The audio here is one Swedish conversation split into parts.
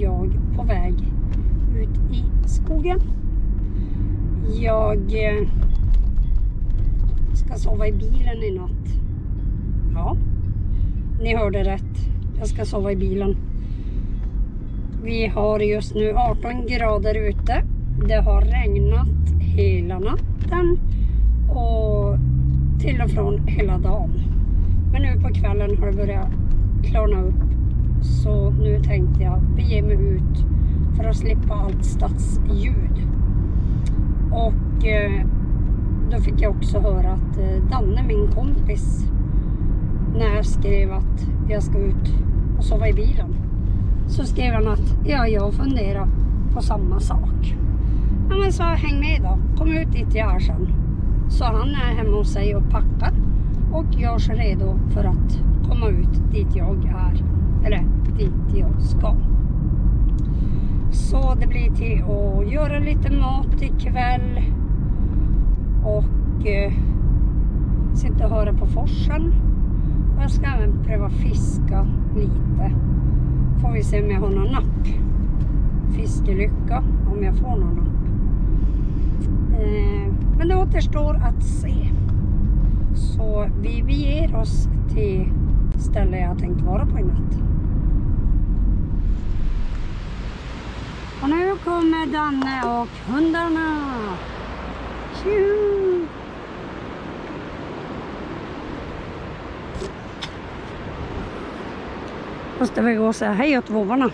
jag på väg ut i skogen. Jag eh, ska sova i bilen i natt. Ja, ni hörde rätt. Jag ska sova i bilen. Vi har just nu 18 grader ute. Det har regnat hela natten och till och från hela dagen. Men nu på kvällen har det börjat klarna upp så nu tänkte jag bege mig ut för att slippa allt stadsljud. Och eh, då fick jag också höra att eh, Danne, min kompis, när jag skrev att jag ska ut och sova i bilen. Så skrev han att ja, jag funderar på samma sak. Ja, men så häng med då. Kom ut dit jag är sen. Så han är hemma hos sig och packar och gör sig redo för att komma ut dit jag är. Eller dit jag ska. Så det blir till att göra lite mat ikväll. Och eh, sitta och höra på forsen. Och jag ska även pröva fiska lite. Får vi se om jag har någon napp. Fiskelycka om jag får någon napp. Eh, men det återstår att se. Så vi beger oss till stället jag tänkt vara på i natt. Och nu kommer Danne och hundarna. Tjuhu! Måste vi gå och säga hej åt vovvarna.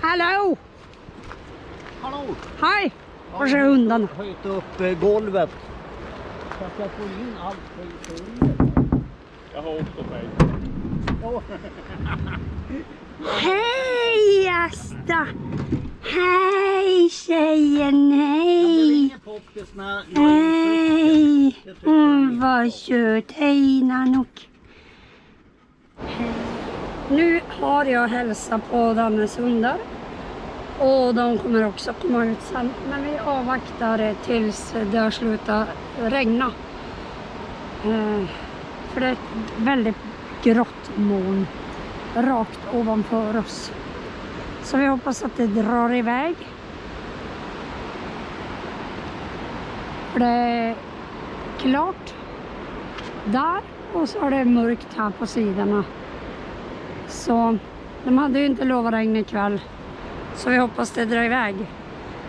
Hallå! Hallå! Hej! Var är hundarna? Jag har höjt upp eh, golvet. Så att jag får in allt skit under. Jag har också mig. Hej Asta! Hej tjejen, hej! Hej! Hon var söt. Hej Nanook. Nu har jag hälsat på Dannes hundar. Och de kommer också komma ut sen. Men vi avvaktar tills det har slutat regna. Eh, för det är ett väldigt grått moln rakt ovanför oss. Så vi hoppas att det drar iväg. För det är klart där och så är det mörkt här på sidorna. Så de hade ju inte lovat regn ikväll. Så vi hoppas det drar iväg.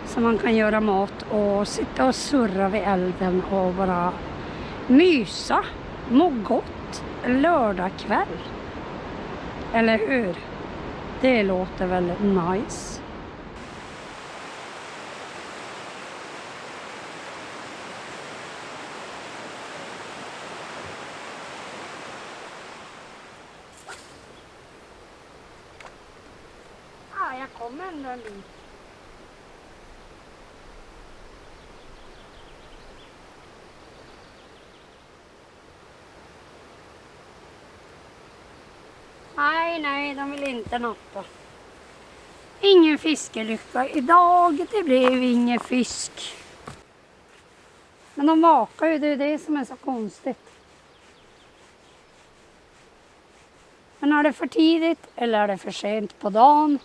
Så man kan göra mat och sitta och surra vid elden och bara mysa, må gott lördagkväll. Eller hur? Det låter väl nice. Ja, jag kommer ändå en bit. Nej, nej, de vill inte nappa. Ingen fiskelycka idag. Det blev ingen fisk. Men de vakar ju, det är det som är så konstigt. Men är det för tidigt eller är det för sent på dagen?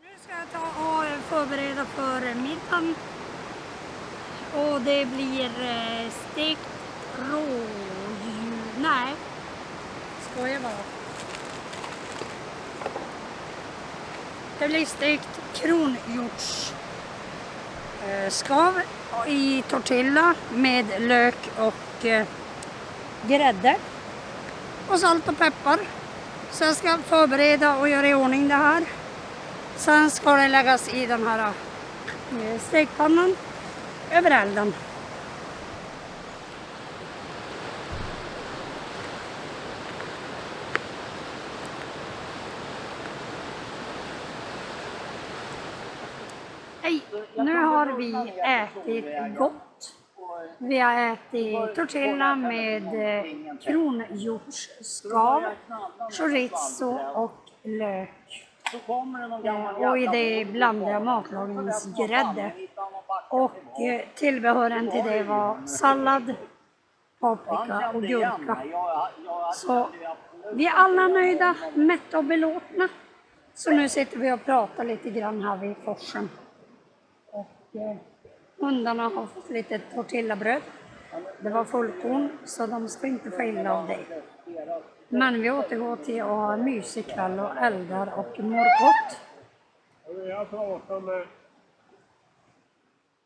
Nu ska jag ta och förbereda för middagen. Och det blir eh, stekt rådjur. Nej, skojar bara. Det blir stekt kronhjortsskav eh, i tortilla med lök och eh, grädde. Och salt och peppar. Så jag ska förbereda och göra i ordning det här. Sen ska det läggas i den här eh, stekpannan över elden. Hej! Nu har vi ätit gott. Vi har ätit tortilla med eh, kronhjortsskav, chorizo och lök. Eh, Och i det blandade jag matlagningsgrädde. Och eh, tillbehören till det var sallad, paprika och gurka. Så vi är alla nöjda, mätta och belåtna. Så nu sitter vi och pratar lite grann här vid forsen. Och eh, hundarna har fått lite tortillabröd. Det var fullkorn, så de ska inte få illa av det. Men vi återgår till att ha en mysig kväll och eldar och mår gott. Jag pratar med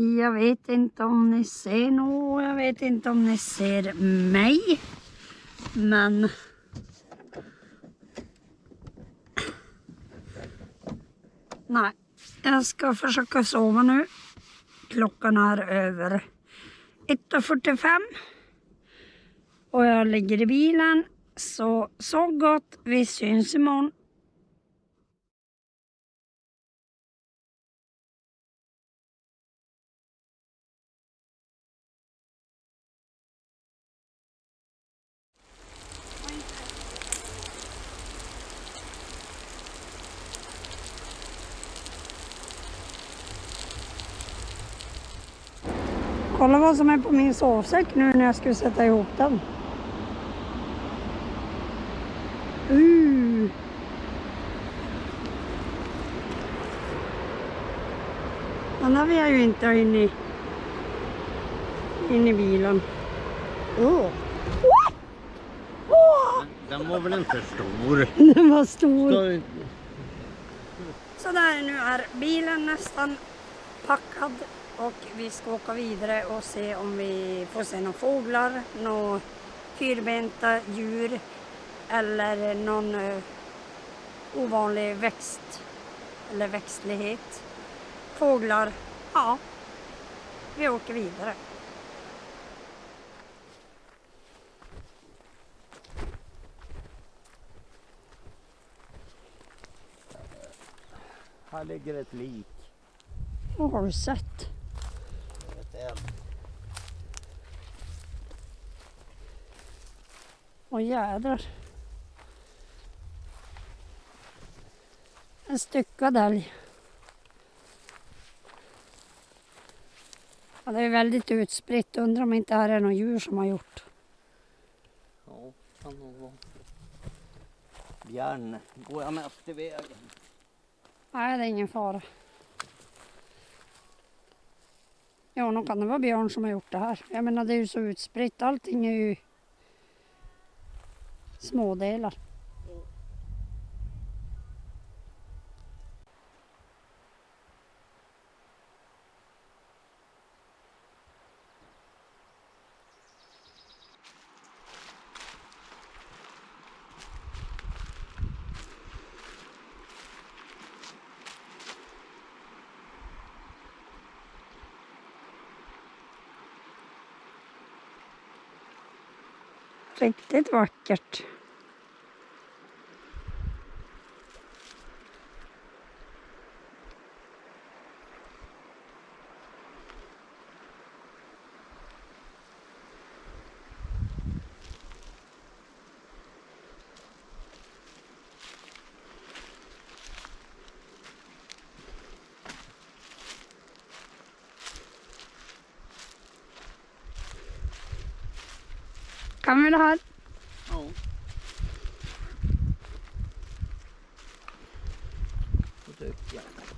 Jag vet inte om ni ser något, jag vet inte om ni ser mig. Men... Nej, jag ska försöka sova nu. Klockan är över 1.45. Och jag ligger i bilen. Så sov gott, vi syns imorgon. Kolla vad som är på min sovsäck nu när jag skulle sätta ihop den. Uh. Den där vill jag ju inte ha in i, in i bilen. Oh. Oh. Den var väl inte stor? Den var stor. Ska- Så där nu är bilen nästan packad och vi ska åka vidare och se om vi får se några fåglar, några fyrbenta djur eller någon eh, ovanlig växt eller växtlighet. Fåglar, ja, vi åker vidare. Här ligger ett lik. Har du sett? Ett eld. Åh jädrar. En styckad älg. Ja, det är väldigt utspritt. Undrar om inte här är något djur som har gjort. Ja, kan nog vara. Björn, går jag mest i vägen? Nej, det är ingen fara. Ja, nog kan det vara björn som har gjort det här. Jag menar, det är ju så utspritt. Allting är ju smådelar. Riktigt vackert. Kan vi det här? Ja. Fått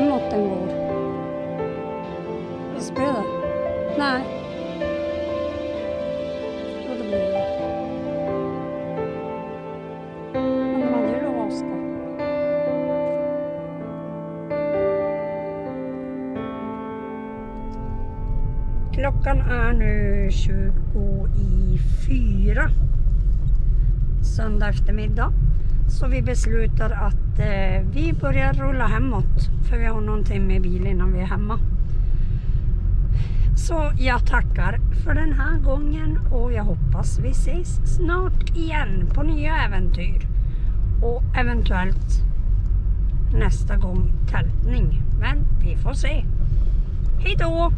Hemåt den går. Visst blir det? Nej. Jo, det blir det. Men de hade ju lovat att ska. Klockan är nu 20 i fyra söndag eftermiddag. Så vi beslutar att eh, vi börjar rulla hemåt för vi har någonting med bil innan vi är hemma. Så jag tackar för den här gången och jag hoppas vi ses snart igen på nya äventyr. Och eventuellt nästa gång tältning. Men vi får se. Hej då!